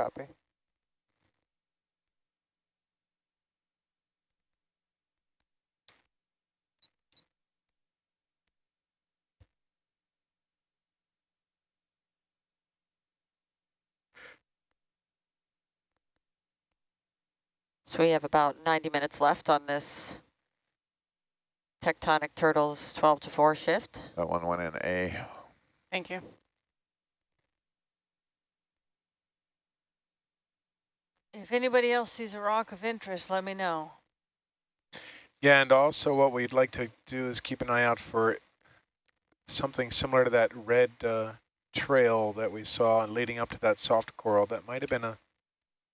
Copy. So we have about 90 minutes left on this Tectonic Turtles 12 to 4 shift. That one went in A. Thank you. If anybody else sees a rock of interest, let me know. Yeah, and also what we'd like to do is keep an eye out for something similar to that red uh, trail that we saw leading up to that soft coral. That might have been a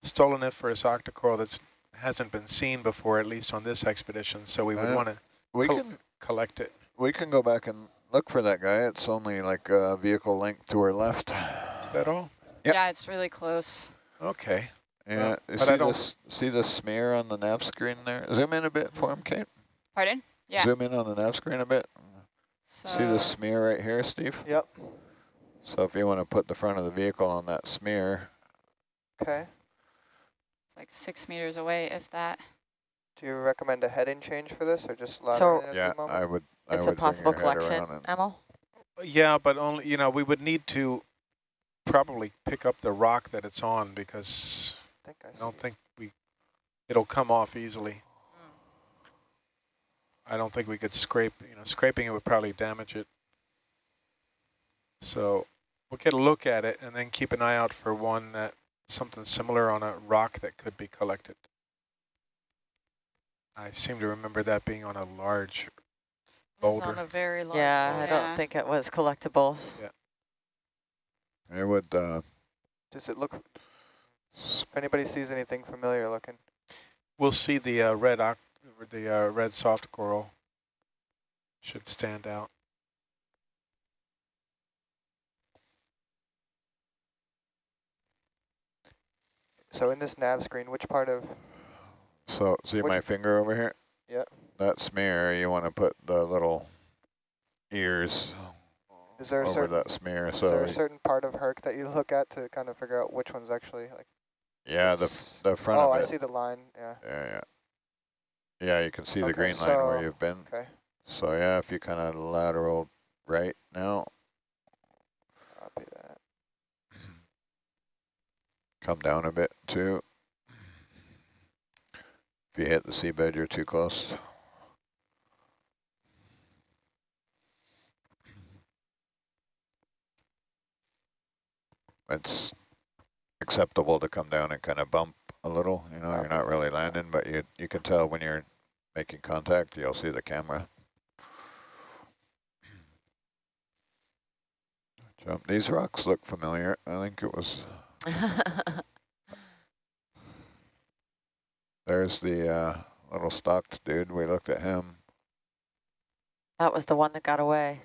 stoloniferous octocoral that hasn't been seen before, at least on this expedition. So we would Uh, want to We Col- can collect it. we can go back and look for that guy. It's only like a vehicle length to our left. Is that all? Yep. Yeah, it's really close. Okay. Yeah, Well, see I don't- this see the smear on the nav screen there? Zoom in a bit for him, Kate. Pardon? Yeah. Zoom in on the nav screen a bit. So see the smear right here, Steve? Yep. So if you want to put the front of the vehicle on that smear, Okay. it's like six meters away, if that. Do you recommend a heading change for this or just So- lateral at yeah, the moment? I would. I It's would a bring possible your collection, around and- Emil. Yeah, but only, you know, we would need to probably pick up the rock that it's on because I think I I don't it. think we, it'll come off easily. I don't think we could scrape, you know, scraping it would probably damage it. So we'll get a look at it and then keep an eye out for one that, something similar on a rock that could be collected. I seem to remember that being on a large It's on boulder. a very large Yeah, I boulder. Yeah. don't think it was collectible. Yeah. It would. Uh, Does it look, s- if anybody sees anything familiar looking? We'll see the uh, red oc the uh, red soft coral should stand out. So in this nav screen, which part of, so see my finger over here? Yep. That smear, you want to put the little ears is there a certain, that smear. is there a certain part of Herc that you look at to kind of figure out which one's actually like? Yeah, the the front Oh, I see the line, yeah, Yeah, yeah. Yeah, you can see the Okay, green line where you've been. okay. So yeah, if you kind of lateral right now, Copy that. come down a bit too. If you hit the seabed, you're too close. It's acceptable to come down and kind of bump a little, you know, you're not really landing, but you you can tell when you're making contact, you'll see the camera. Jump. These rocks look familiar. I think it was, there's the uh, little stocked dude. We looked at him. that was the one that got away.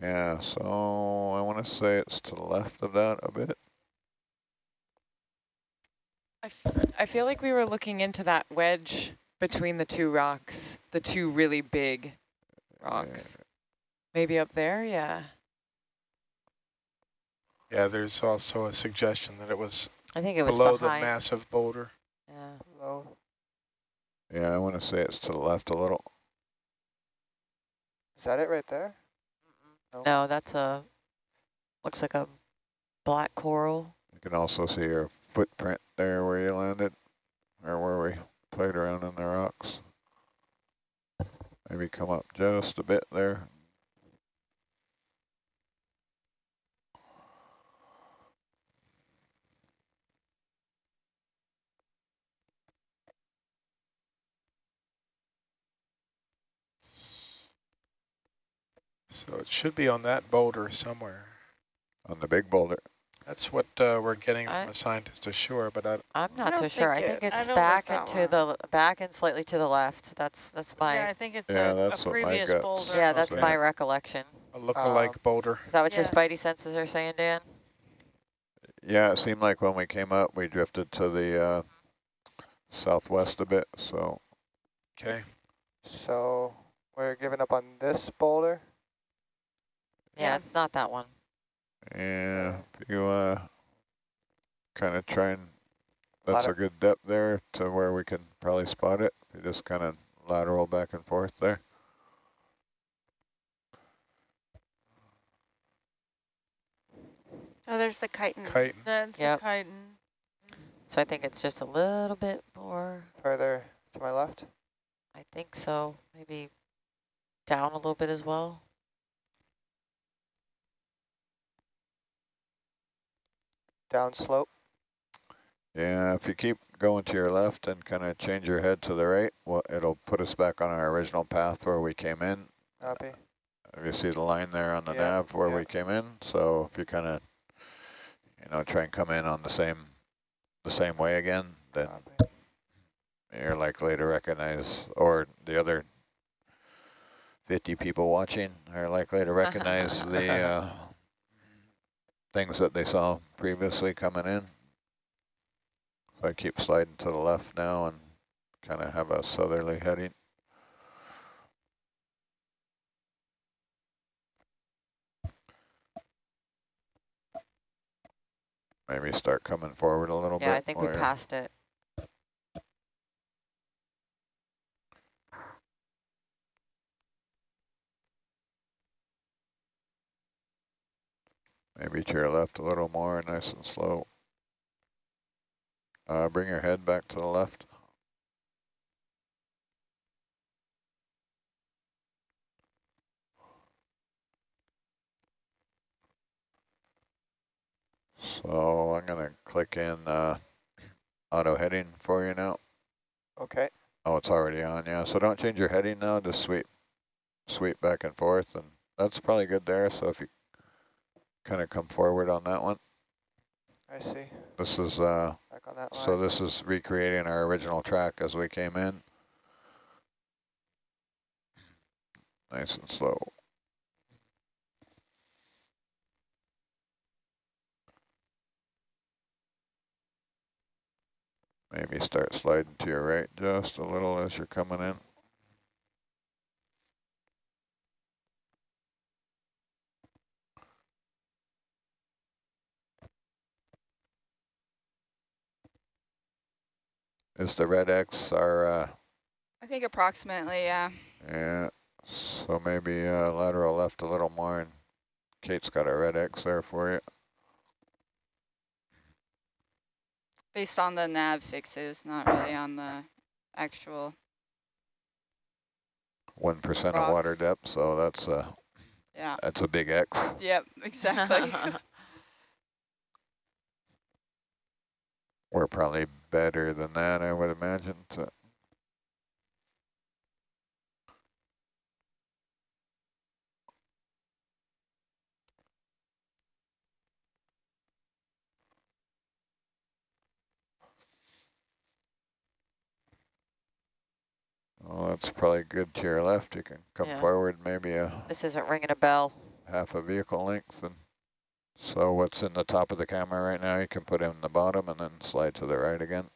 Yeah, so I want to say it's to the left of that a bit. I, f I feel like we were looking into that wedge between the two rocks, the two really big rocks. Maybe up there, yeah. Yeah, there's also a suggestion that it was I think it was below the massive boulder. yeah. Low. Yeah, I want to say it's to the left a little. Is that it right there? No. No, that's a, looks like a black coral. You can also see your footprint there where you landed, or where we played around in the rocks. Maybe come up just a bit there. So it should be on that boulder somewhere. On the big boulder. That's what uh, we're getting I- from a scientist ashore, but I, I'm not don't so sure. I think think it- I it's back miss that and the, back and slightly to the left. That's, that's my, yeah, I think it's Yeah, a, that's a previous gut boulder. that's Okay. my recollection. a look-alike Um, boulder. Is that what your spidey senses are saying, Dan? Yeah, it seemed like when we came up, we drifted to the uh, southwest a bit. So Okay. So we're giving up on this boulder? Yeah, Yeah. it's not that one. Yeah, if you uh, kind of try and, that's a good depth there to where we can probably spot it. You just kind of lateral back and forth there. Oh, there's the chiton. Kite. That's Yep. the chiton. So I think it's just a little bit more, Further to my left. I think so, maybe down a little bit as well. Down slope. Yeah, if you keep going to your left and kind of change your head to the right, well, it'll put us back on our original path where we came in. Copy. If you see the line there on the Yeah, nav where yeah. we came in, so if you kind of, you know, try and come in on the same, the same way again, then Copy. you're likely to recognize, or the other 50 people watching are likely to recognize the uh, things that they saw previously coming in. So I keep sliding to the left now and kind of have a southerly heading. Maybe start coming forward a little bit. Yeah, I think we passed it. Maybe to your left a little more, nice and slow. Uh, bring your head back to the left. So I'm gonna click in uh, auto heading for you now. Okay. Oh, it's already on, yeah. So don't change your heading now, just sweep, sweep back and forth, and that's probably good there. So if you kind of come forward on that one, I see. this is, uh, Back on that line. so this is recreating our original track as we came in. Nice and slow. Maybe start sliding to your right just a little as you're coming in. Is the red X our, uh, I think approximately, yeah. yeah, so maybe uh, lateral left a little more and Kate's got a red X there for you. Based on the nav fixes, not really on the actual. One percent of water depth, so that's a, Yeah. that's a big X. Yep, exactly. We're probably better than that, I would imagine. To, oh, that's probably good to your left. You can come Yeah. forward maybe a This isn't ringing a bell. half a vehicle length. And so what's in the top of the camera right now, you can put in the bottom and then slide to the right again.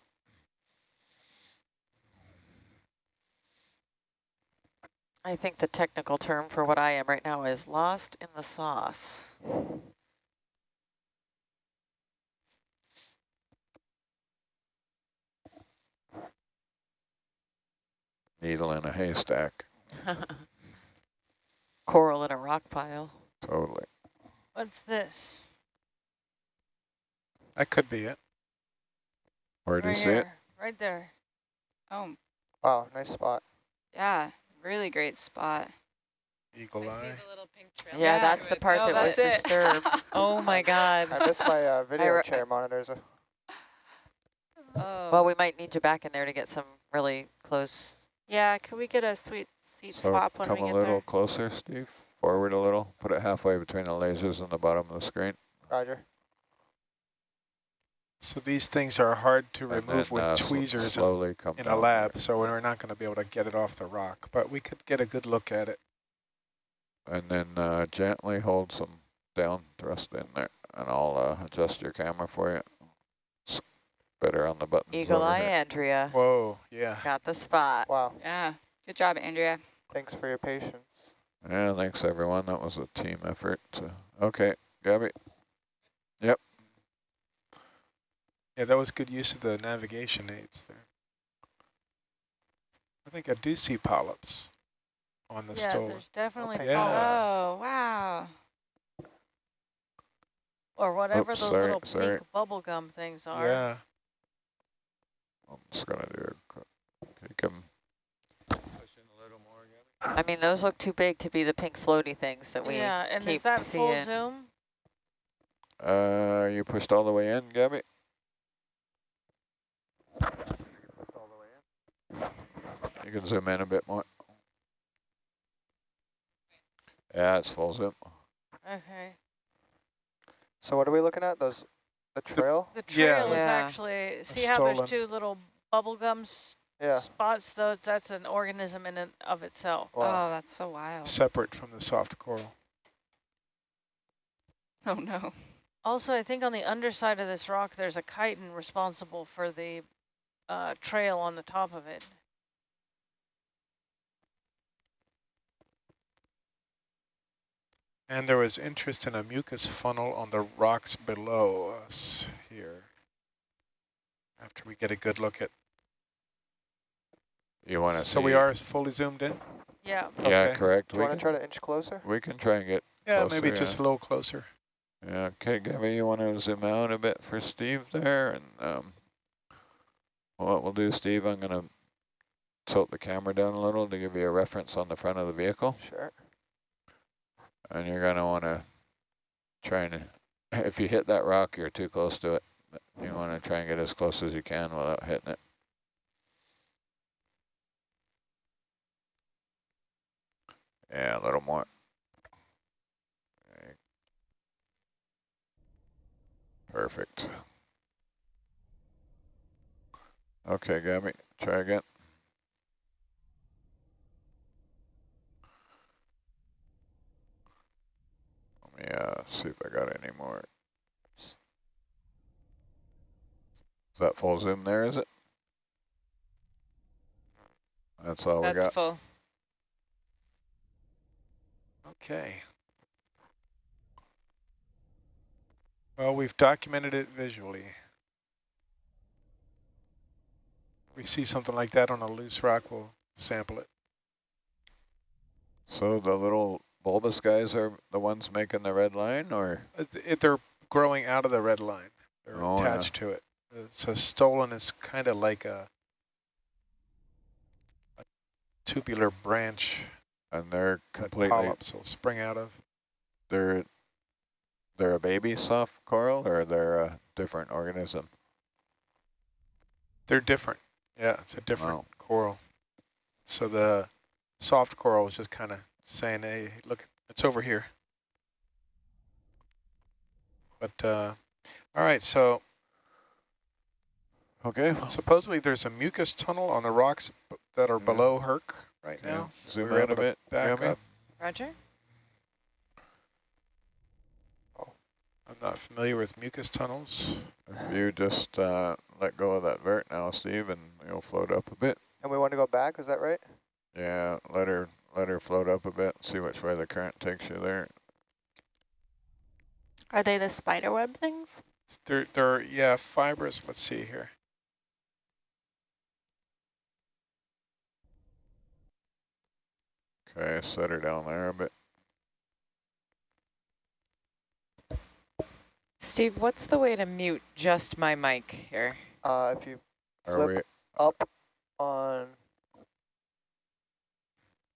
I think the technical term for what I am right now is lost in the sauce. Needle in a haystack, Coral in a rock pile. totally. What's this? That could be it. Where do right you see it? Right there. oh, Wow, nice spot. yeah, really great spot. Eagle eye. little pink trail. Yeah, Yeah. that's the part Oh, that was it. disturbed. Oh my God. I missed my uh, video chair monitors. oh. Well, we might need you back in there to get some really close. Yeah, can we get a sweet seat So swap when we get there? come a little closer, Steve. Forward a little. Put it halfway between the lasers and the bottom of the screen. Roger. So these things are hard to And remove then, with uh, tweezers slowly come in a down lab, so we're not going to be able to get it off the rock, but we could get a good look at it. And then uh, gently hold some down thrust in there, and I'll uh, adjust your camera for you. It's better on the buttons. Eagle Eye here. Andrea Whoa, yeah. got the spot. Wow. Yeah, good job, Andrea. Thanks for your patience. Yeah, thanks everyone. That was a team effort. To, okay, Gabby. Yep. Yeah, that was good use of the navigation aids there. I think I do see polyps on the yeah, stole. there's definitely Okay. Yeah. polyps. Oh, wow. Or whatever Oops, those sorry, little sorry. pink bubble gum things are. Yeah, I'm just gonna do it. Can you come? I mean, those look too big to be the pink floaty things that we yeah, and keep is that full zoom? Uh, you pushed all the way in, Gabby? You can zoom in a bit more. Yeah, it's full zoom. Okay. So what are we looking at? Those, the trail? The Yeah. trail is Yeah. actually, see how there's two little bubble gums Yeah. spots? Those That's an organism in and of itself. Wow. Oh, that's so wild. separate from the soft coral. Oh, no. Also, I think on the underside of this rock, there's a chiton responsible for the uh, trail on the top of it. And there was interest in a mucus funnel on the rocks below us here. After we get a good look at. You want to So we are fully zoomed in? Yeah. Yeah, correct. Do you We want to try to inch closer? we can try and get. Yeah, Closer, maybe just yeah. a little closer. Yeah, okay, Gabby, you want to zoom out a bit for Steve there, and um, what we'll do, Steve, I'm gonna tilt the camera down a little to give you a reference on the front of the vehicle. Sure. And you're gonna wanna try and, if you hit that rock, you're too close to it. You wanna try and get as close as you can without hitting it. Yeah, a little more. Perfect. Okay, Gabby, try again. Let me uh, see if I got any more. Is that full zoom there, is it? That's all we That's got. full. Okay. Well, we've documented it visually. We see something like that on a loose rock, we'll sample it. So the little bulbous guys are the ones making the red line, or? Uh, it, it, they're growing out of the red line. They're Oh, yeah. attached to it. It's a stolon is kind of like a, a tubular branch And they're completely, polyps will spring out of. they're, they're a baby soft coral, or they're a different organism? They're different. Yeah, it's a different Wow. coral. So the soft coral is just kind of saying, hey, look, it's over here. But, uh, all right, so Okay. supposedly there's a mucus tunnel on the rocks b- that are below Herc right Yeah. now. Zoom We're in a bit, Back Gabby. up. Roger. I'm not familiar with mucus tunnels. If you just uh, let go of that vert now, Steve, and you'll float up a bit. And we want to go back, is that right? Yeah, let her let her float up a bit. See which way the current takes you there. Are they the spider web things? They're, they're, yeah, fibrous. Let's see here. Okay, set her down there a bit. Steve, what's the way to mute just my mic here? Uh, if you Are flip we? up on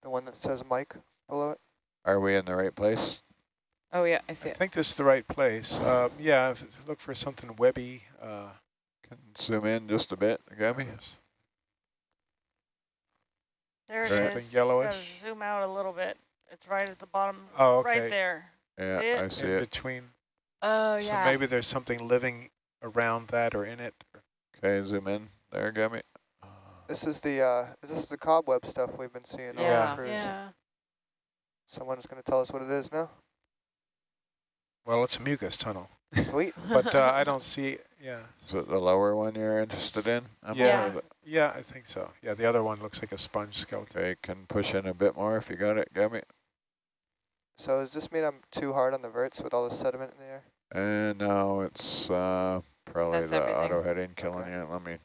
the one that says mic below it. Are we in the right place? Oh yeah, I see I it. think this is the right place. Uh, yeah, if look for something webby. Uh, Can zoom in just a bit, Gabby. yes. There it Something is. yellowish. Zoom out a little bit. It's right at the bottom, Oh, okay. right there. Yeah, See it? I see In it. between. Oh, so yeah. So maybe there's something living around that or in it. Okay, zoom in there, Gabby. This is the uh, is this the cobweb stuff we've been seeing on Yeah. the cruise? yeah. Someone's going to tell us what it is now. Well, it's a mucus tunnel, Sweet. but uh, I don't see. Yeah, Is it the lower one you're interested in? Emma, Yeah. Or the- yeah, I think so. Yeah, the other one looks like a sponge skeleton. Okay, can push in a bit more if you got it, Gabby. So does this mean I'm too hard on the verts with all the sediment in the air? And now it's uh, Probably That's the everything. auto heading killing Okay. you. Let me,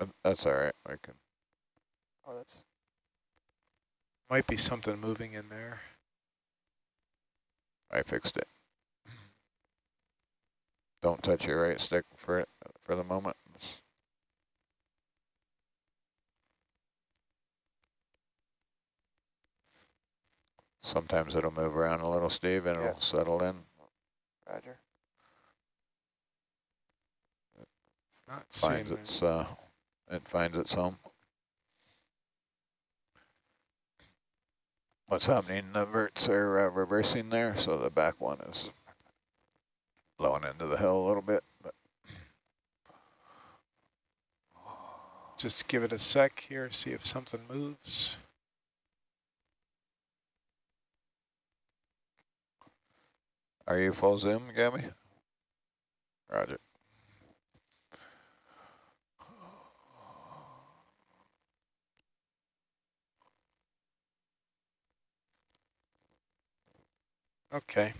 uh, that's all right. I can, Oh, that's Might be something moving in there. I fixed it. Don't touch your right stick for it, for the moment. Sometimes it'll move around a little, Steve, and Yeah. it'll settle in. Roger. Not seeing finds it. its uh it finds its home. What's happening? The verts are uh, reversing there, so the back one is blowing into the hill a little bit. But Just give it a sec here, see if something moves. Are you full zoom, Gabby? Roger. Okay.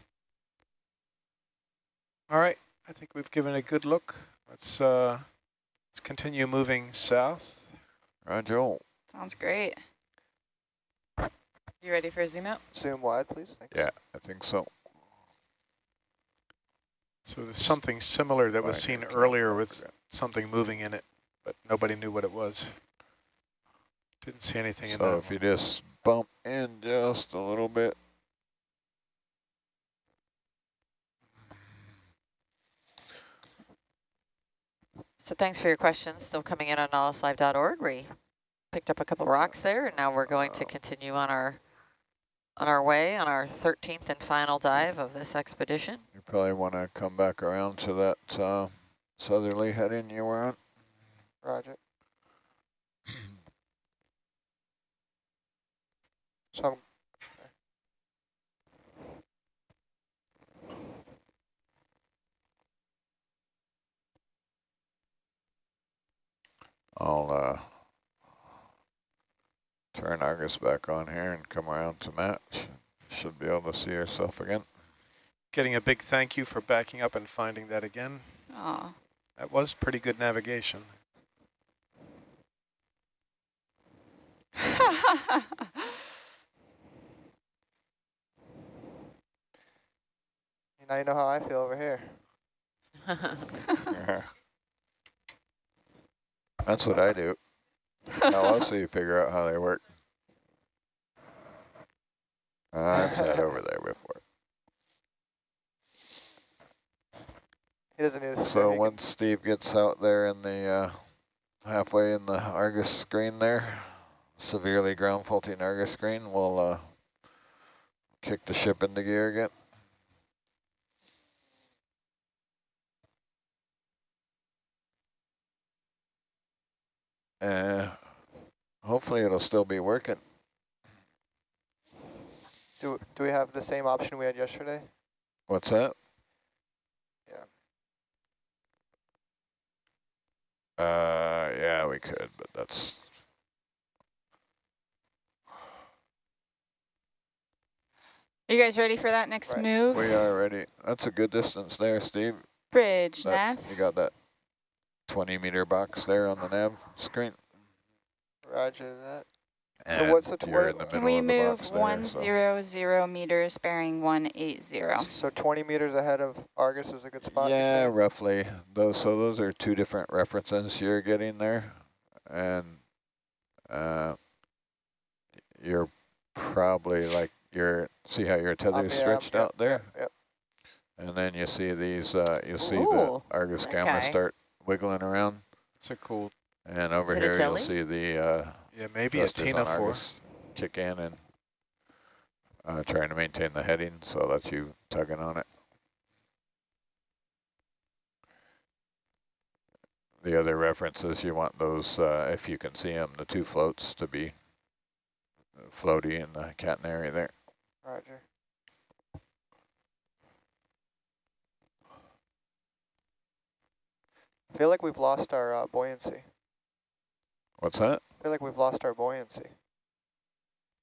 All right, I think we've given a good look. Let's uh, let's continue moving south. Roger. Sounds great. You ready for a zoom out? Zoom wide, please. Thanks. Yeah, I think so. So there's something similar that was seen earlier with something moving in it, but nobody knew what it was. Didn't see anything in So that if you just bump in just a little bit. So thanks for your questions. Still coming in on nautiluslive.org. We picked up a couple rocks there, and now we're going to continue on our on our way on our 13th and final dive of this expedition. Probably want to come back around to that uh, southerly heading you were on. Roger. So I'll uh, turn Argus back on here and come around to match. Should be able to see yourself again. Getting a big thank you for backing up and finding that again. Oh, That was pretty good navigation. now you know how I feel over here. yeah. That's what I do. Now I'll see you figure out how they work. Uh, I've sat over there before. Doesn't need So once Steve gets out there in the uh, halfway in the Argus screen there, severely ground faulting Argus screen, we'll uh, kick the ship into gear again. Uh, hopefully it'll still be working. Do do we have the same option we had yesterday? What's that? Uh, yeah, we could, but that's Are you guys ready for that next Right. move? we are ready. That's a good distance there, Steve. Bridge, That- nav. You got that 20 meter box there on the nav screen. Roger that. And So what's the you're in twer- the Can we of the move box there, one so- zero zero meters bearing one eight zero? So 20 meters ahead of Argus is a good spot. Yeah, roughly. Those so those are two different references you're getting there, and uh, you're probably like you're see how your tether Um, is yeah, stretched yep, out there, Yep. yep. and then you see these. Uh, you'll see the Ooh, Argus camera okay. start wiggling around, It's a cool, and over Is it a here you'll see the uh, yeah, maybe a Tina on for. Argus kick in and uh, trying to maintain the heading, so that's you tugging on it. The other references, you want those, uh, if you can see them, the two floats to be floaty in the catenary there. Roger. I feel like we've lost our uh, buoyancy. What's that? I feel like we've lost our buoyancy.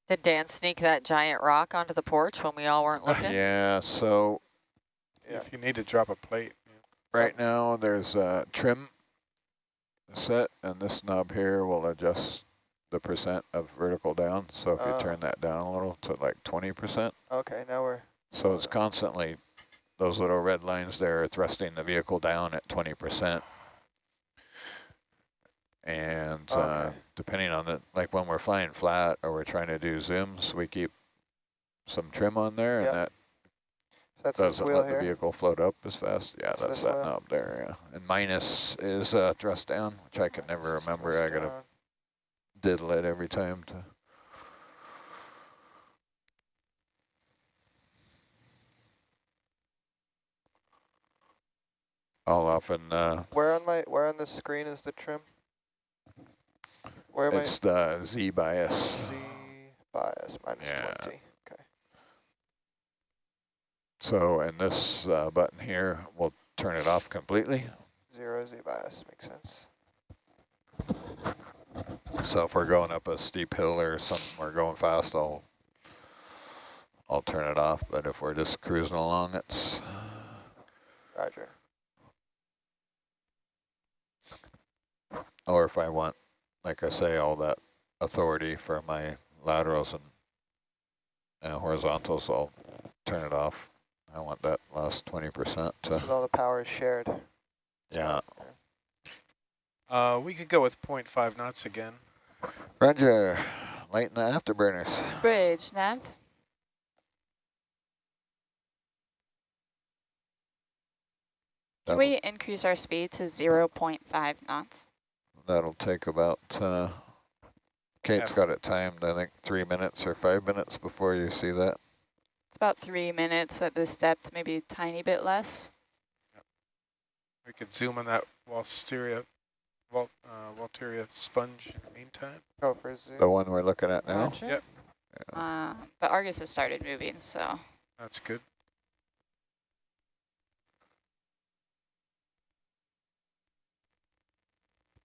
Did Dan sneak that giant rock onto the porch when we all weren't looking? Yeah, so Yeah. If you need to drop a plate. Right now, there's a trim set, and this knob here will adjust the percent of vertical down. So if Oh. you turn that down a little to like 20%, Okay, now we're, so it's constantly, those little red lines there are thrusting the vehicle down at 20%. And uh, Okay. Depending on it, like when we're flying flat or we're trying to do zooms, we keep some trim on there, Yep. and that so that's doesn't let the vehicle float up as fast. Yeah, It's that's that wheel? knob there, yeah. And minus is uh, thrust down, which I can never remember. I gotta down. diddle it every time to. I'll often, uh, Where on my, where on this screen is the trim? Where am I? it's the Z bias. Z bias minus Yeah. 20. Okay. So, and this uh, button here will turn it off completely. Zero Z bias makes sense. So if we're going up a steep hill or something, we're going fast, I'll I'll turn it off. But if we're just cruising along, it's Roger. or if I want, like I say, all that authority for my laterals and, and horizontals, I'll turn it off. I want that last 20% to, all the power is shared. Yeah. Uh, we could go with 0.5 knots again. Roger, lighten the afterburners. Bridge, nav. Can we increase our speed to 0.5 knots? That'll take about, uh, Kate's Yeah. got it timed, I think three minutes or five minutes before you see that. It's about three minutes at this depth, maybe a tiny bit less. We could zoom on that Walteria, Wal, uh, Walteria sponge in the meantime. Go for a zoom. The one we're looking at now. Roger. Yep. Uh, but Argus has started moving, so That's good.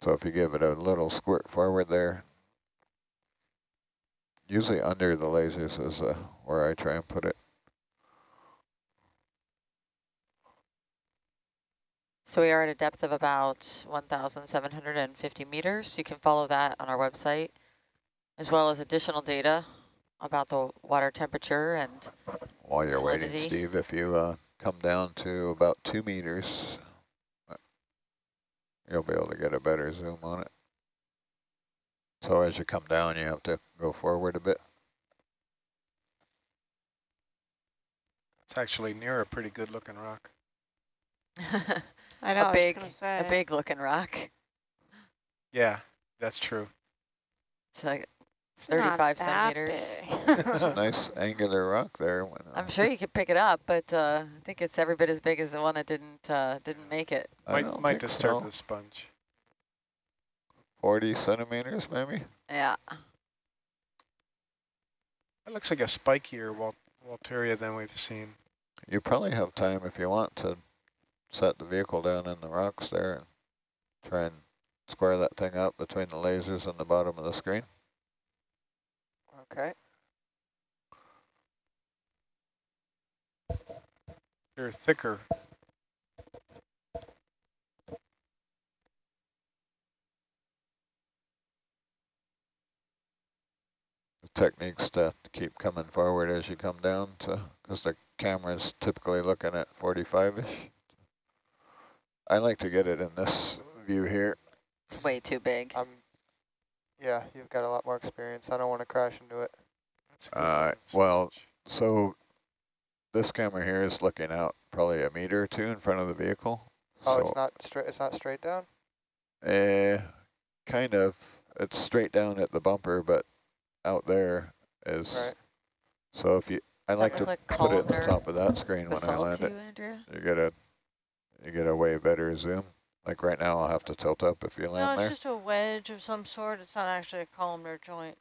So if you give it a little squirt forward there, usually under the lasers is uh, where I try and put it. So we are at a depth of about 1,750 meters. You can follow that on our website, as well as additional data about the water temperature and While you're waiting, Steve, if you uh, come down to about two meters, you'll be able to get a better zoom on it. So as you come down, you have to go forward a bit. It's actually near a pretty good looking rock. I know. I a was big, gonna a big looking rock. Yeah, that's true. It's like It's 35 centimeters. big. It's a nice angular rock there. I'm sure you could pick it up, but uh, I think it's every bit as big as the one that didn't uh, didn't make it. I Might might disturb so. the sponge. 40 centimeters maybe. Yeah. It looks like a spikier Wal Walteria than we've seen. You probably have time if you want to set the vehicle down in the rocks there and try and square that thing up between the lasers and the bottom of the screen. Okay. They're thicker. The techniques to keep coming forward as you come down to, because the camera is typically looking at 45-ish. I like to get it in this view here. It's way too big. Um, yeah, you've got a lot more experience. I don't want to crash into it. That's Uh, well. So this camera here is looking out probably a meter or two in front of the vehicle. Oh, so it's not straight. It's not straight down. Eh, kind of. It's straight down at the bumper, but out there is. Right. So if you, I like to like put it on columnar top of that screen when I land to it. you, Andrea? You get a, you get a way better zoom. Like right now, I'll have to tilt up if you No, land it's there. just a wedge of some sort. It's not actually a columnar joint.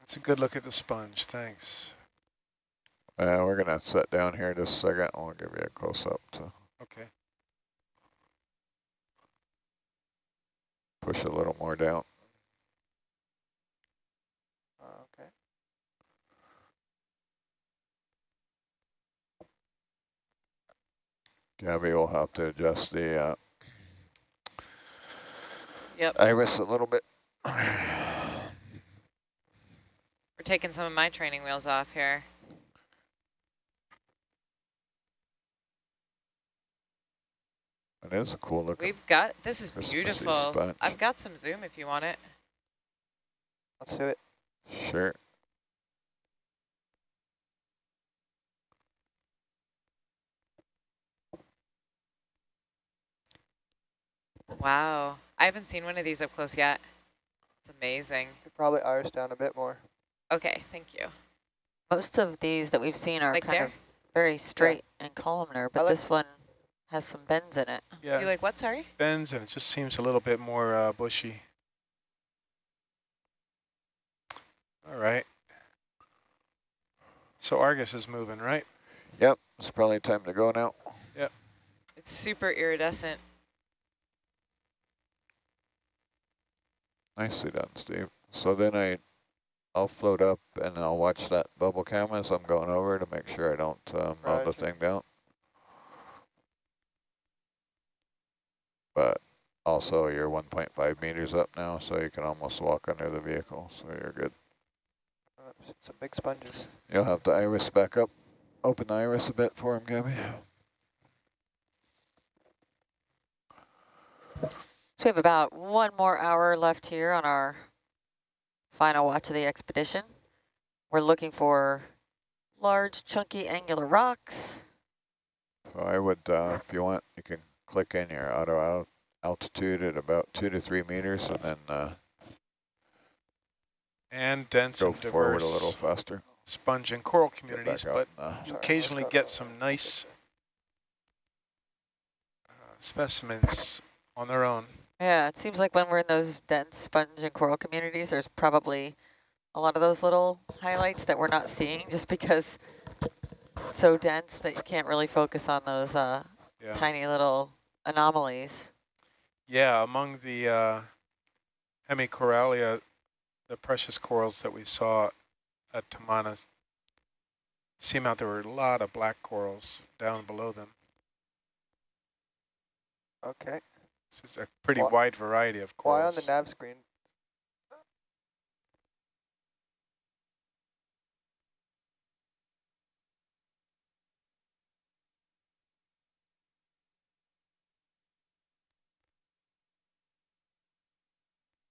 That's a good look at the sponge. Thanks. Uh, we're gonna sit down here just a second. I'll give you a close up to Okay. push a little more down. Oh, okay. Gabby will have to adjust the uh, Yep. iris a little bit. We're taking some of my training wheels off here. It is a cool looking. We've got, this is beautiful. I've got some zoom if you want it. Let's do it. Sure. Wow. I haven't seen one of these up close yet. It's amazing. Could probably iris down a bit more. Okay, thank you. Most of these that we've seen are Like kind there? of very straight and columnar, but like- this one has some bends in it. Yeah, You like what, sorry? bends and it just seems a little bit more uh, bushy. All right. So Argus is moving, right? Yep, it's probably time to go now. Yep. It's super iridescent. Nicely done, Steve. So then I, I'll float up and I'll watch that bubble cam as I'm going over to make sure I don't um, mow the thing down. But also you're 1.5 meters up now, so you can almost walk under the vehicle, so you're good. Some big sponges. You'll have the iris back up. Open the iris a bit for him, Gabby. So we have about one more hour left here on our final watch of the expedition. We're looking for large, chunky, angular rocks. So I would, uh, if you want, you can click in your auto al altitude at about two to three meters and then uh, And dense go and diverse forward a little faster. sponge and coral communities, but out. Uh, Sorry, occasionally get some nice uh, specimens on their own. Yeah, it seems like when we're in those dense sponge and coral communities, there's probably a lot of those little highlights that we're not seeing just because it's so dense that you can't really focus on those uh, Yeah. tiny little anomalies. Yeah, among the uh, Hemicorallium, the precious corals that we saw at Tamana, seemed out there were a lot of black corals down below them. Okay. So it's a pretty Why- wide variety of corals. Why on the nav screen?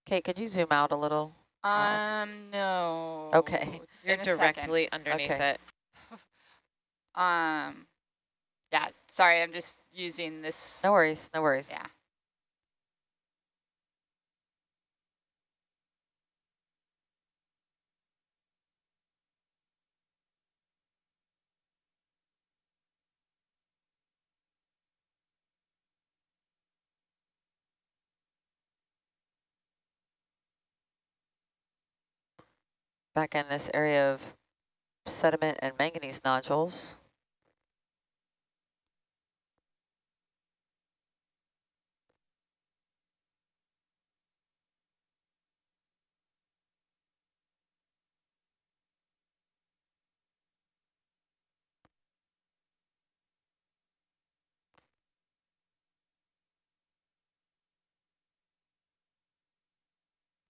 Kate, could you zoom out a little? Um, no. Okay. You're In a second. directly underneath Okay. it. Um, yeah, sorry, I'm just using this. No worries, no worries. Yeah. Back in this area of sediment and manganese nodules.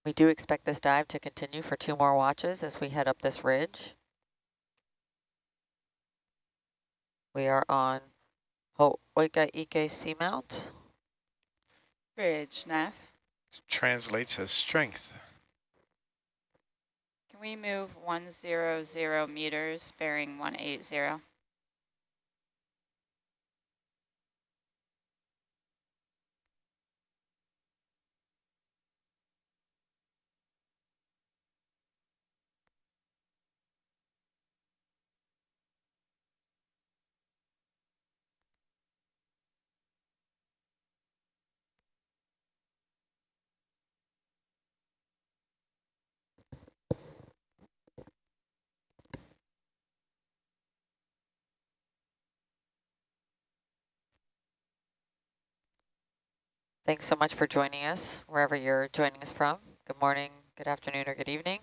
We do expect this dive to continue for two more watches as we head up this ridge. We are on Ho'oika Ike Seamount. Bridge, Nav. Translates as strength. Can we move 100 meters, bearing 180? Thanks so much for joining us, wherever you're joining us from. Good morning, good afternoon, or good evening.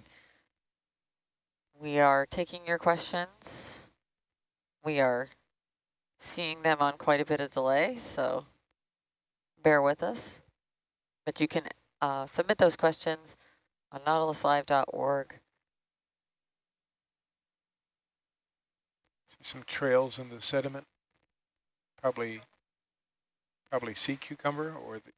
We are taking your questions. We are seeing them on quite a bit of delay, so bear with us. But you can uh, submit those questions on nautiluslive.org. Some trails in the sediment. Probably, probably sea cucumber or the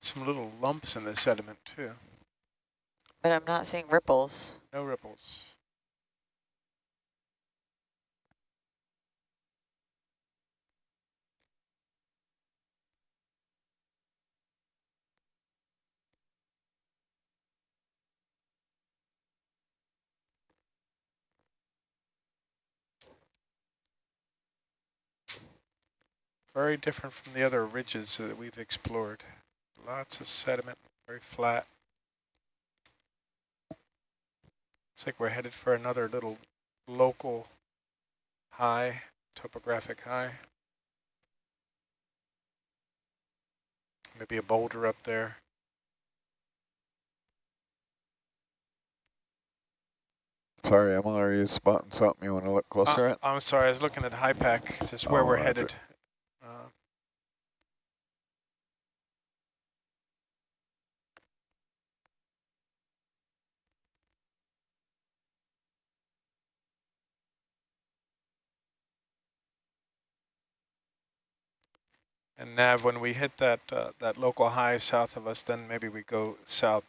some little lumps in the sediment too. But I'm not seeing ripples. No ripples. Very different from the other ridges that we've explored. Lots of sediment, very flat. Looks like we're headed for another little local high, topographic high. Maybe a boulder up there. Sorry, Emma, are you spotting something you want to look closer Uh, at? I'm sorry, I was looking at HYPACK, just where Oh, we're headed. Uh, And Nav, when we hit that uh, that local high south of us, then maybe we go south.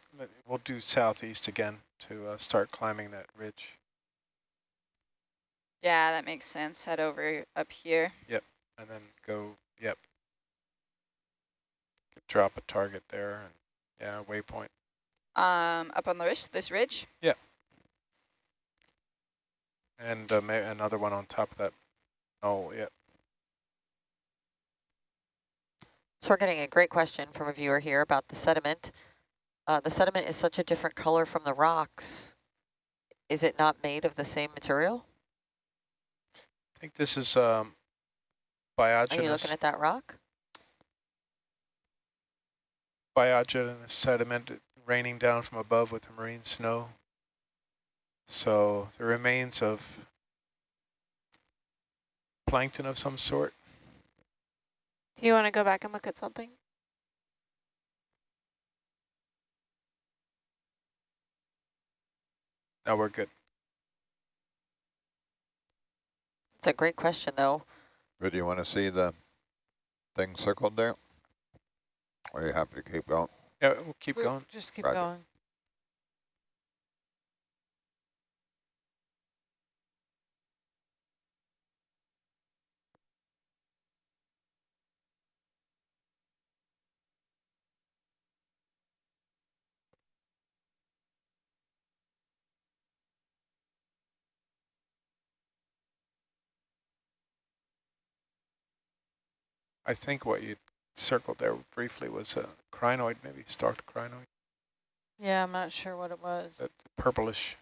We'll do southeast again to uh, start climbing that ridge. Yeah, that makes sense. Head over up here. Yep, and then go, yep. Drop a target there, and yeah, waypoint. Um, up on the ridge, this ridge. Yep. And uh, may another one on top of that. Oh, yeah. So we're getting a great question from a viewer here about the sediment. Uh, the sediment is such a different color from the rocks. Is it not made of the same material? I think this is um, Are you looking at that rock? biogenous sediment raining down from above with the marine snow. So the remains of plankton of some sort. Do you want to go back and look at something? No, we're good. It's a great question, though. But do you want to see the thing circled there? Or are you happy to keep going? Yeah, we'll keep We- going. Just keep Roger. going. I think what you circled there briefly was a crinoid, maybe stalked crinoid, Yeah, I'm not sure what it was. that purplish.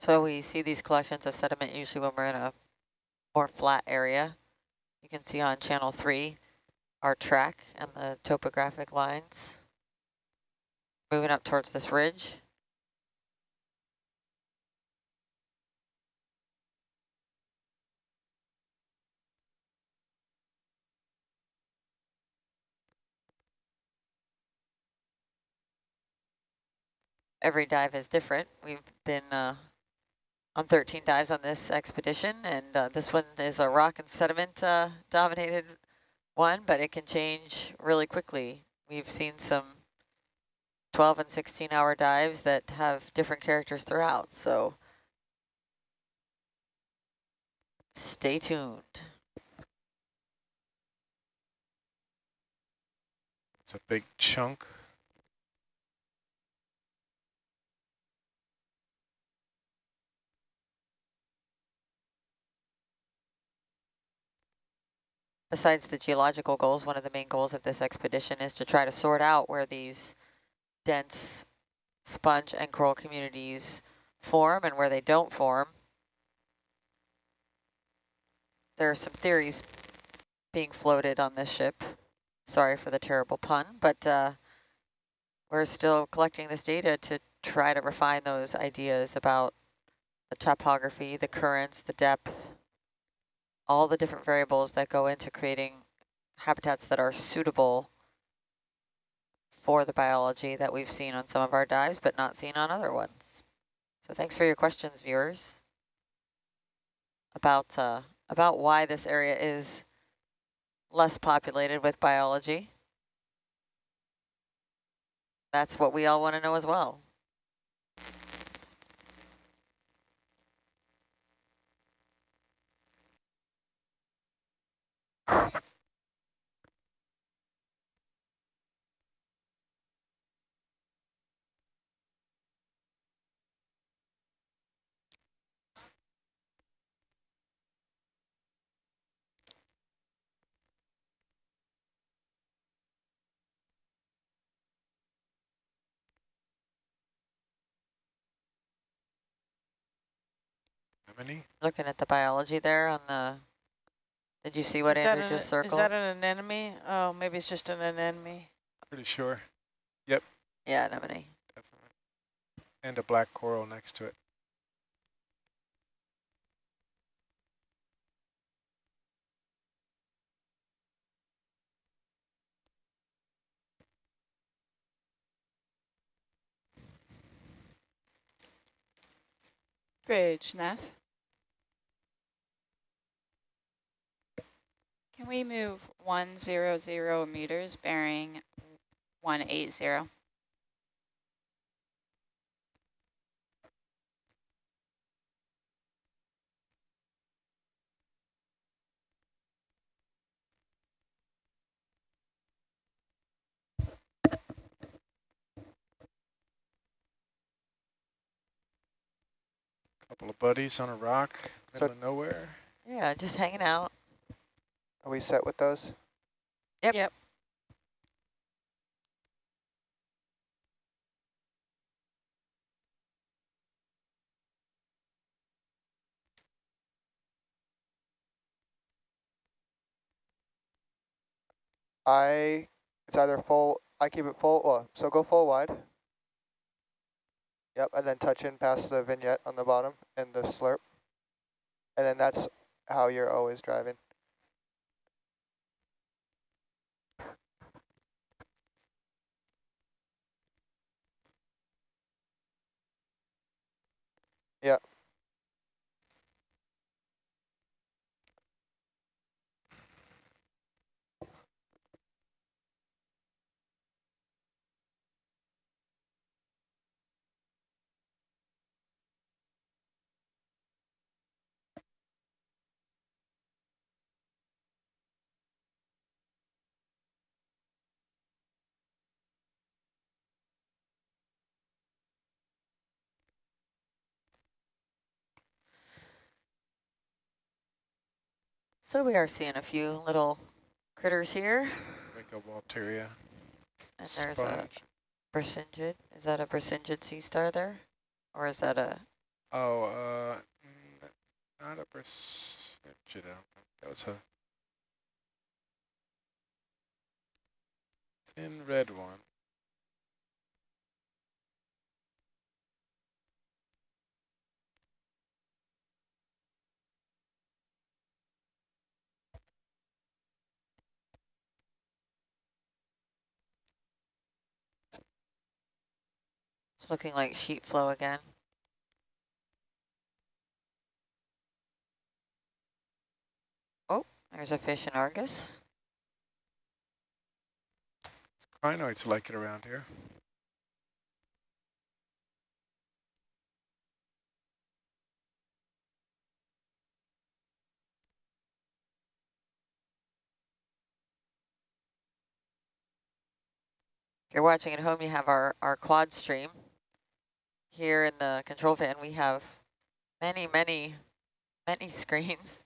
So we see these collections of sediment usually when we're in a more flat area. You can see on channel three our track and the topographic lines moving up towards this ridge. Every dive is different. We've been uh, on 13 dives on this expedition, and uh, this one is a rock and sediment uh, dominated one, but it can change really quickly. We've seen some 12 and 16 hour dives that have different characters throughout, so stay tuned. It's a big chunk. besides the geological goals, one of the main goals of this expedition is to try to sort out where these dense sponge and coral communities form and where they don't form. There are some theories being floated on this ship. Sorry for the terrible pun, but uh, we're still collecting this data to try to refine those ideas about the topography, the currents, the depth, all the different variables that go into creating habitats that are suitable for the biology that we've seen on some of our dives, but not seen on other ones. So thanks for your questions, viewers, about, uh, about why this area is less populated with biology. That's what we all want to know as well. How many? Looking at the biology there on the, did you see what Is Andrew an- just circled? Is that an anemone? Oh, maybe it's just an anemone. Pretty sure. Yep. Yeah, anemone. Definitely. And a black coral next to it. Bridge, Neff. Can we move 100 meters bearing 180? Couple of buddies on a rock, So- middle of nowhere. Yeah, just hanging out. Are we set with those? Yep. Yep. I, it's either full, I keep it full, well, so go full wide. Yep, and then touch in past the vignette on the bottom and the slurp. And then that's how you're always driving. Yeah. So we are seeing a few little critters here. Like a Walteria And there's a. Brisingid. Is that a Brisingid sea star there? Or is that a, Oh, uh, mm, not a Brisingid. That was a thin red one. It's looking like sheet flow again. Oh, there's a fish in Argus. Crinoids like it around here. If you're watching at home, you have our, our quad stream. Here in the control van, we have many, many, many screens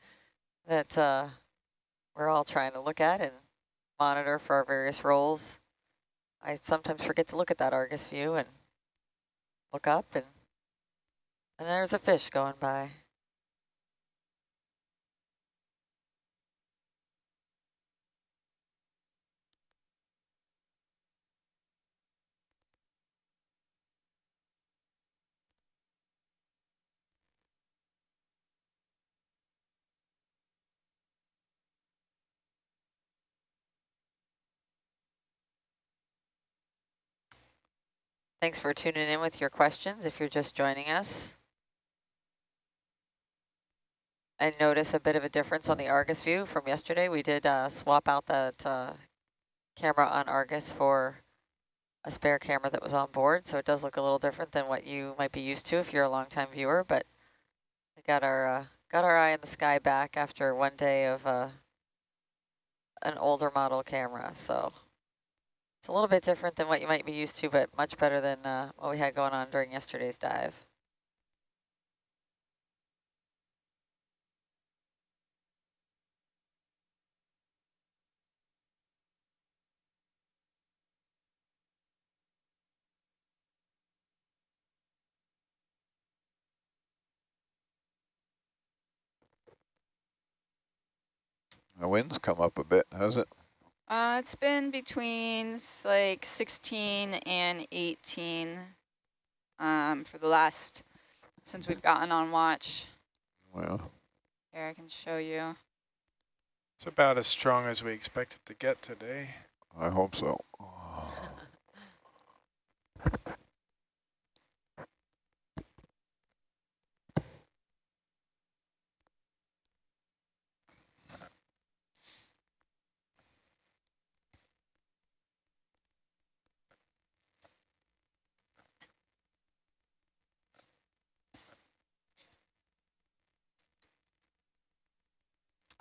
that uh, we're all trying to look at and monitor for our various roles. I sometimes forget to look at that Argus view and look up and and there's a fish going by. Thanks for tuning in with your questions if you're just joining us. I notice a bit of a difference on the Argus view from yesterday. We did uh, swap out that uh, camera on Argus for a spare camera that was on board, so it does look a little different than what you might be used to if you're a longtime viewer, but we got our uh, got our eye in the sky back after one day of uh, an older model camera, so it's a little bit different than what you might be used to, but much better than uh, what we had going on during yesterday's dive. The wind's come up a bit, has it? Uh, it's been between like 16 and 18 um, for the last, since we've gotten on watch. Well, Here, I can show you. It's about as strong as we expected to get today. I hope so.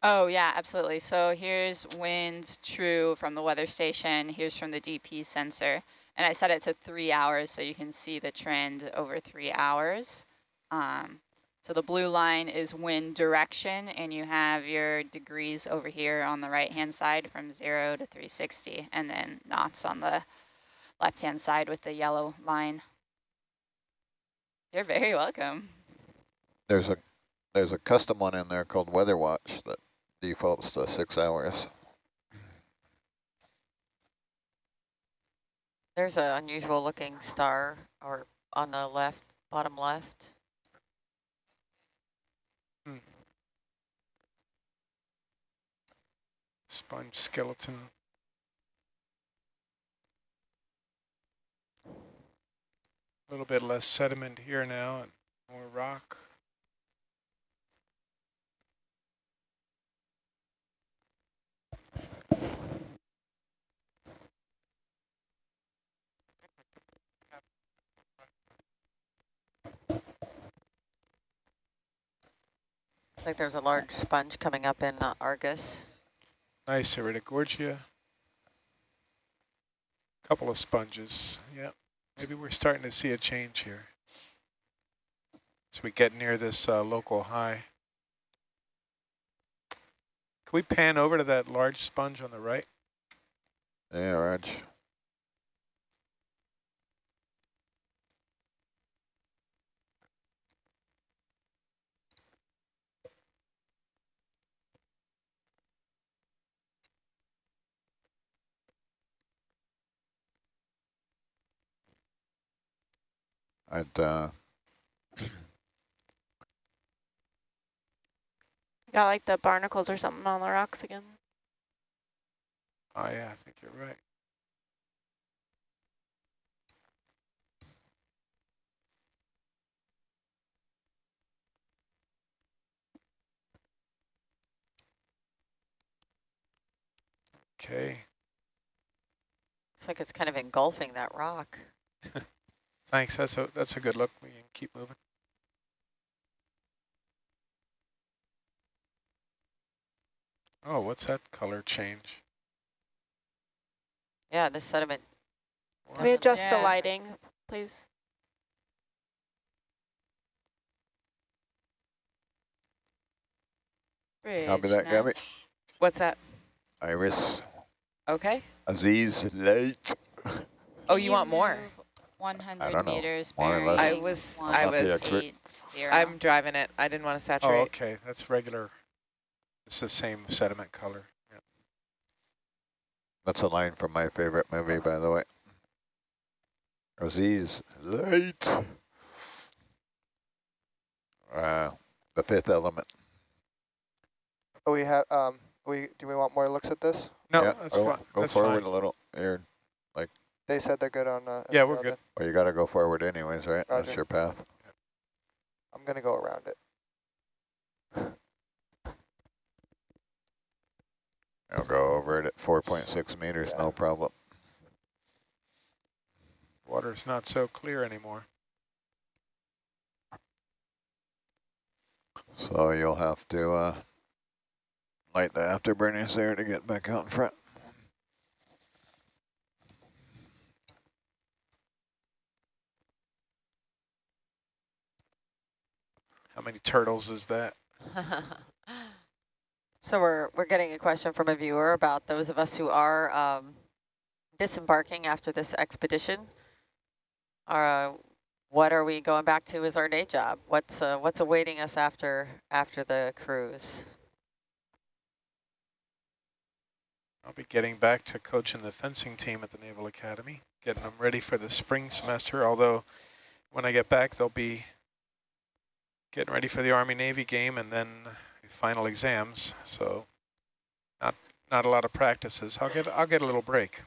Oh, yeah, absolutely. So here's wind true from the weather station. Here's from the DP sensor. And I set it to three hours so you can see the trend over three hours. Um, so the blue line is wind direction, and you have your degrees over here on the right-hand side from 0 to 360, and then knots on the left-hand side with the yellow line. You're very welcome. There's a there's a custom one in there called Weather Watch that defaults to six hours. There's an unusual looking star or on the left, bottom left. Hmm. Sponge skeleton. A little bit less sediment here now and more rock. Looks like there's a large sponge coming up in uh, Argus. Nice Iridogorgia. Couple of sponges. Yeah, maybe we're starting to see a change here. As we get near this uh, local high. Can we pan over to that large sponge on the right? Yeah, Raj. I'd uh, Got like the barnacles or something on the rocks again. Oh yeah, I think you're right. Okay, Looks like it's kind of engulfing that rock. thanks. That's a that's a good look. We can keep moving. Oh, what's that color change? Yeah, this sediment. Can we adjust the lighting, please? copy Bridge that. Gabby. What's that? Iris, Okay. Aziz, late. Oh, you want more? Move 100 meters, bearing less. I was- I was- expert. eight, zero. I'm driving it. I didn't want to saturate. Oh, saturate. okay, that's regular. It's the same sediment color. Yeah. That's a line from my favorite movie, by the way. Aziz, late. Uh, the fifth element. Oh, we have, um, we, do we want more looks at this? No, yeah, that's go, fine. Go that's forward fine. a little. Here. They said they're good on, uh. Yeah, we're Esmeralda. good. Well, you got to go forward anyways, right? That's your path. I'm gonna go around it. I'll go over it at 4.6 meters, Yeah. no problem. Water's not so clear anymore. So you'll have to uh, light the afterburners there to get back out in front. How many turtles is that? so we're we're getting a question from a viewer about those of us who are um, disembarking after this expedition. Uh, what are we going back to as our day job? What's uh, what's awaiting us after after the cruise? I'll be getting back to coaching the fencing team at the Naval Academy, getting them ready for the spring semester, although when I get back, they'll be getting ready for the Army-Navy game and then final exams, so not not a lot of practices. I'll get I'll get a little break.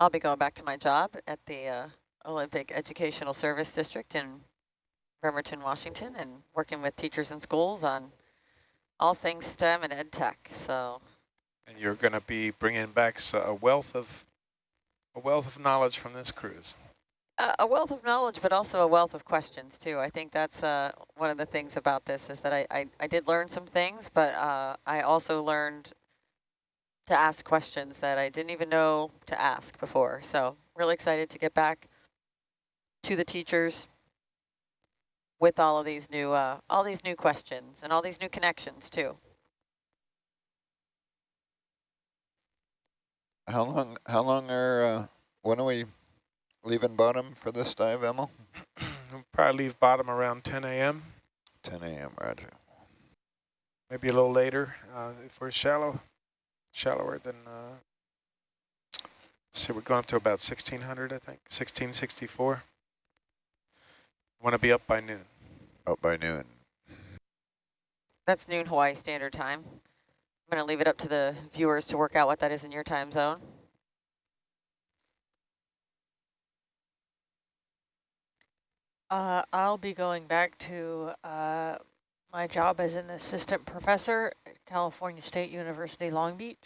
I'll be going back to my job at the uh, Olympic Educational Service District in Bremerton, Washington, and working with teachers in schools on all things STEM and ed tech. So And you're going to be bringing back a wealth of a wealth of knowledge from this cruise. uh, a wealth of knowledge, but also a wealth of questions too. I think that's uh, one of the things about this is that I, I, I did learn some things, but uh, I also learned to ask questions that I didn't even know to ask before. So really excited to get back to the teachers with all of these new uh, all these new questions and all these new connections too. How long? How long are? Uh, when are we leaving bottom for this dive, Emil? we'll probably leave bottom around 10 a.m., 10 a.m. Roger. maybe a little later uh, if we're shallow, shallower than. Uh, let's see, we're going up to about 1600, I think, 1664. Want to be up by noon. Up by noon. That's noon Hawaii Standard Time. I'm going to leave it up to the viewers to work out what that is in your time zone. Uh, I'll be going back to uh, my job as an assistant professor at California State University, Long Beach.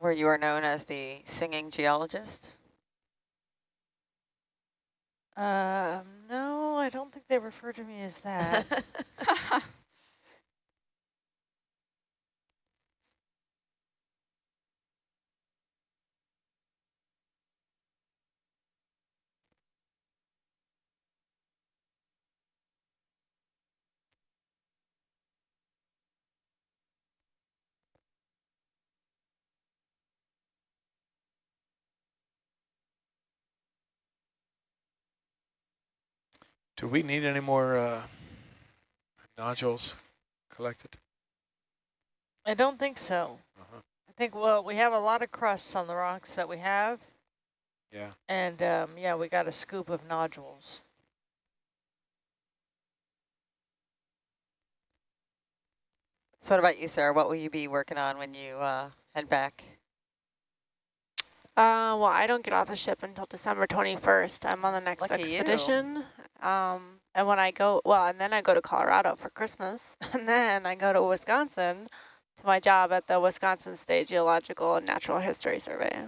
Where you are known as the singing geologist. Um, no, I don't think they refer to me as that. Do we need any more uh, nodules collected? I don't think so. Uh-huh. I think, well, we have a lot of crusts on the rocks that we have. Yeah. And, um, yeah, we got a scoop of nodules. So what about you, Sarah? What will you be working on when you uh, head back? Uh, well, I don't get off the ship until December 21st. I'm on the next Lucky you. Expedition. Um, and when I go, well, and then I go to Colorado for Christmas, and then I go to Wisconsin to my job at the Wisconsin State Geological and Natural History Survey.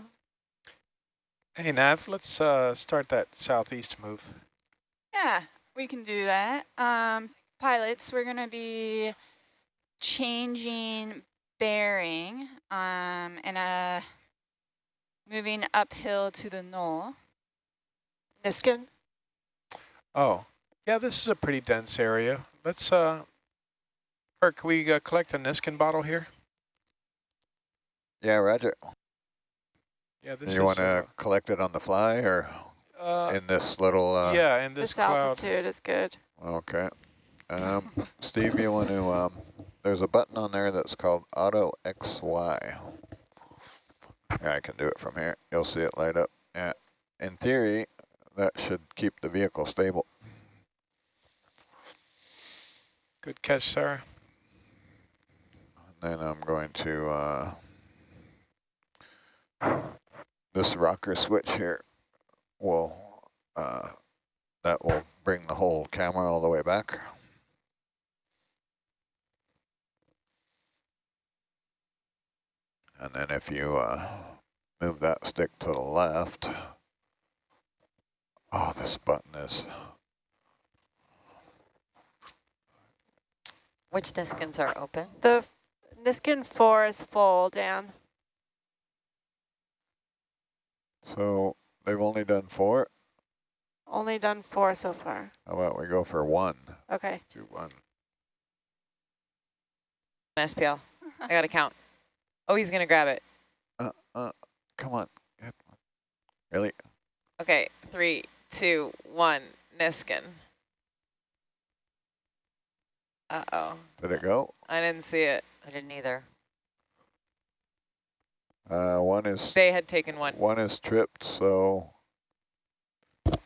Hey, Nav, let's uh, start that southeast move. Yeah, we can do that. Um, pilots, we're going to be changing bearing um, and uh, moving uphill to the knoll. Niskin? Oh, yeah, this is a pretty dense area. Let's, uh, or can we uh, collect a Niskin bottle here? Yeah, Roger. Yeah, this you want to collect it on the fly or uh, in this little? Uh, yeah, in this, This cloud. altitude is good. Okay. Um, Steve, you want to? Um, there's a button on there that's called Auto XY. Yeah, I can do it from here. You'll see it light up. Yeah. In theory, that should keep the vehicle stable. Good catch, Sarah. Then I'm going to uh, this rocker switch here will uh, that will bring the whole camera all the way back. And then if you uh, move that stick to the left, oh, this button is Which Niskins are open? The Niskin 4 is full, Dan. so they've only done four. Only done four so far. How about we go for one? Okay. Two, one. SPL. I got to count. Oh, he's going to grab it. Uh, uh, come on. Really? Okay, three, two, one, Niskin. Uh-oh. Did it go? I didn't see it. I didn't either. Uh, one is They had taken one. one is tripped. So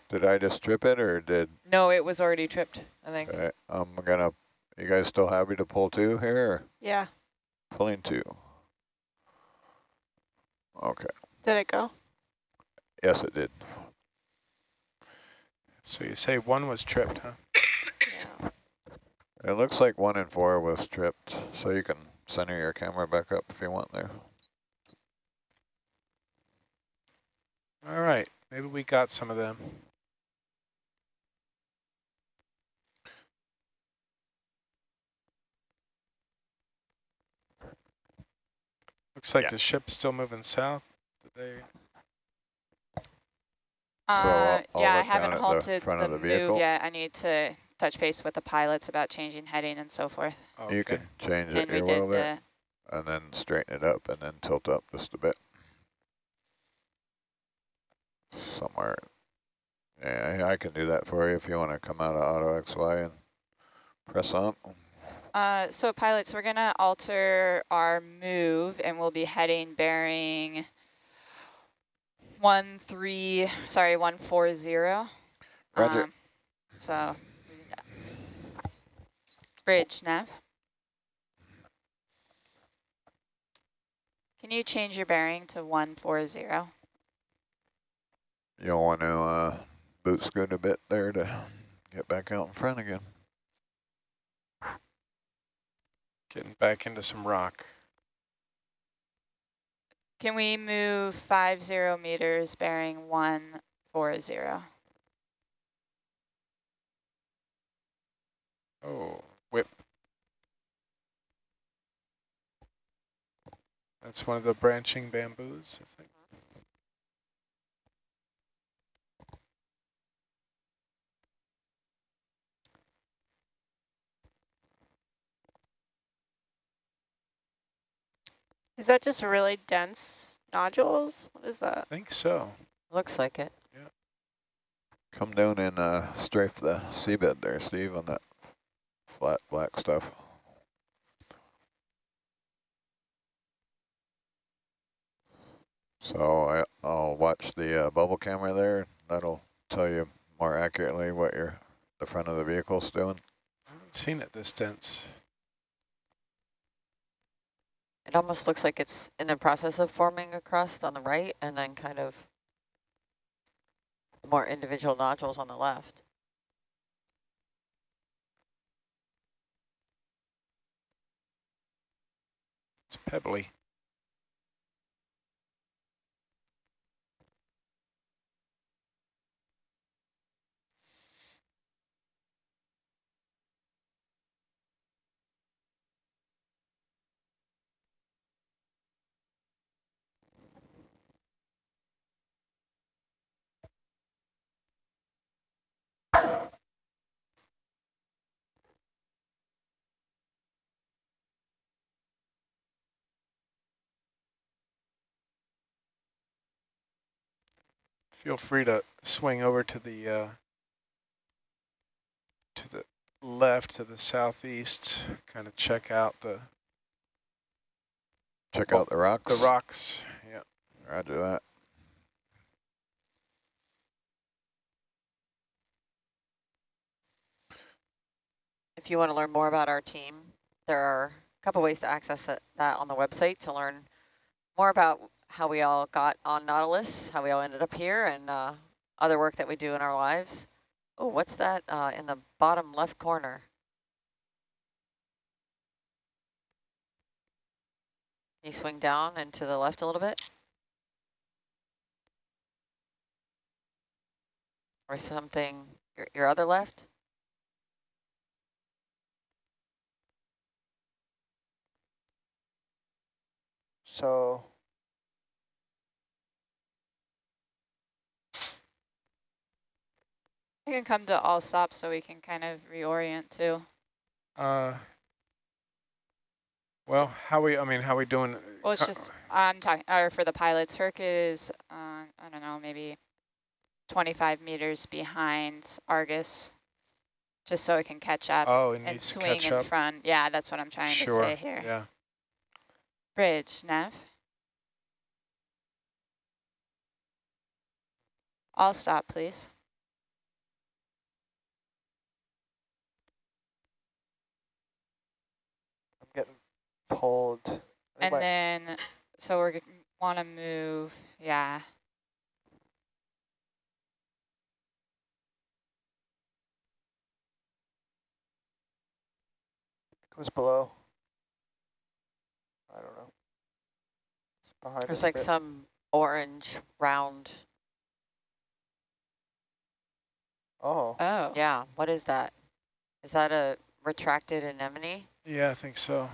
did I just trip it or did? No, it was already tripped, I think. Okay, I'm gonna. You guys still happy to pull two here? Or Yeah. pulling two. Okay. Did it go? Yes, it did. So you say one was tripped, huh? Yeah. It looks like one and four was tripped, so you can center your camera back up if you want there. All right, maybe we got some of them. Looks like Yeah. the ship's still moving south. Did they? Uh, I'll- I'll yeah, I haven't down at the halted front the, of the move yet. I need to touch base with the pilots about changing heading and so forth. Oh, You can change And it we your did will there, the, and then straighten it up, and then tilt up just a bit. Somewhere. Yeah, I I can do that for you if you want to come out of Auto XY and press on. uh, so pilots, we're gonna alter our move and we'll be heading bearing one three, sorry, one four zero. Roger. Um, so, bridge nav. Can you change your bearing to one four zero? You'll want to uh, boot scoot a bit there to get back out in front again. Getting back into some rock. Can we move five zero meters bearing one four zero? Oh, whip. That's one of the branching bamboos, I think. Is that just really dense nodules? What is that? I think so. Looks like it. Yeah. Come down and uh, strafe the seabed there, Steve, on that flat black stuff. So I, I'll watch the uh, bubble camera there. That'll tell you more accurately what your the front of the vehicle's doing. I haven't seen it this dense. It almost looks like it's in the process of forming a crust on the right and then kind of more individual nodules on the left. It's pebbly. Feel free to swing over to the uh, to the left, to the southeast, kind of check out the Check out the rocks. the rocks. Yeah. Roger that. If you want to learn more about our team, there are a couple ways to access that on the website to learn more about how we all got on Nautilus, how we all ended up here, and uh, other work that we do in our lives. Oh, what's that uh, in the bottom left corner? Can you swing down and to the left a little bit? Or something, your, your other left? So You can come to all stop so we can kind of reorient too. Uh, well, how we? I mean, how we doing? Well, it's Uh, just, I'm talking, or for the pilots, Herc is, uh, I don't know, maybe 25 meters behind Argus, just so it can catch up Oh, it and needs to swing in up. front. Yeah, that's what I'm trying Sure. to say here. Yeah. Bridge, Nev. All stop, please. I'm getting pulled. And my- then, so we're want to move, yeah. goes below. I don't know. It's behind There's like some orange round. Oh, Oh. Yeah, what is that? Is that a retracted anemone? Yeah, I think so.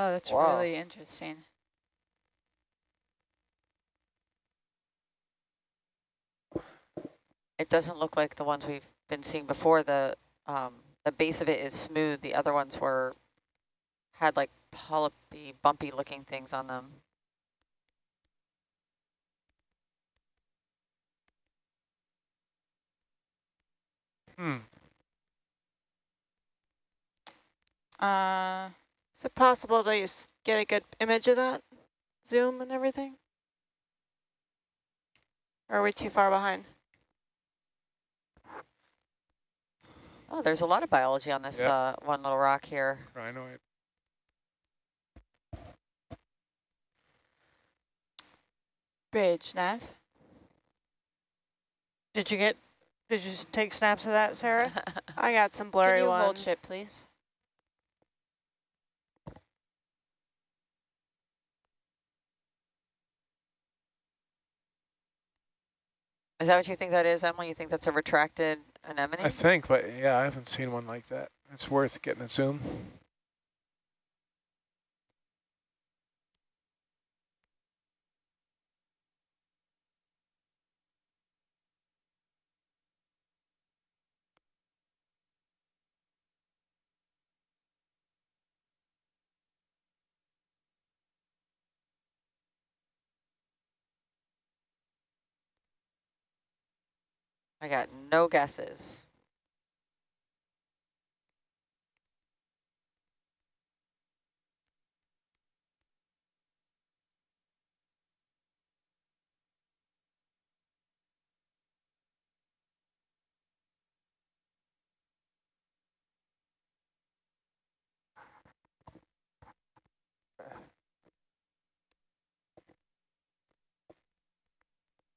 Oh, that's Wow. really interesting. It doesn't look like the ones we've been seeing before. The um, the base of it is smooth. The other ones were had like polypy, bumpy looking things on them. Hmm. Uh, Is it possible to get a good image of that? Zoom and everything? Or are we too far behind? Oh, there's a lot of biology on this Yeah. uh, one little rock here. Crinoid. bridge, Nev. Did you get, did you take snaps of that, Sarah? I got some blurry Can you ones. hold ship, please? Is that what you think that is, Emily? You think that's a retracted anemone? I think, but yeah, I haven't seen one like that. It's worth getting a zoom. I got no guesses.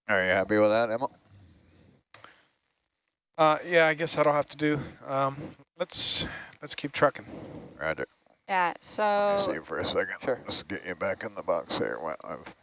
Are you happy with that, Emma? Uh, yeah, I guess that'll have to do. Um, let's let's keep trucking. Roger. Yeah, Let me see you for a second. Sure. Let's get you back in the box here. Well, I've